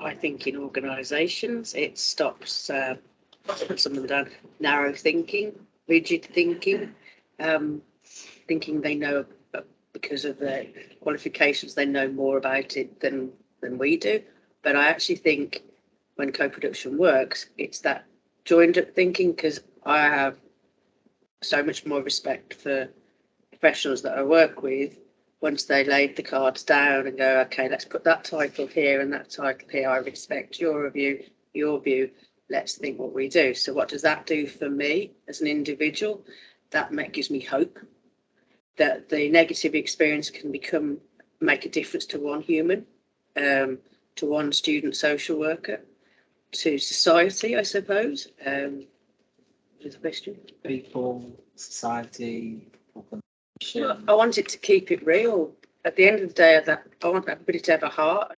I think in organisations, it stops, uh, some of them down, narrow thinking, rigid thinking, um, thinking they know because of their qualifications, they know more about it than, than we do. But I actually think when co-production works, it's that joined up thinking, because I have so much more respect for professionals that I work with once they laid the cards down and go, okay, let's put that title here and that title here. I respect your view, your view. Let's think what we do. So what does that do for me as an individual? That gives me hope that the negative experience can become, make a difference to one human, um, to one student social worker, to society, I suppose. Um, is the question? People, society, organisation. I want it to keep it real. At the end of the day, I want everybody to have a heart